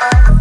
Bye.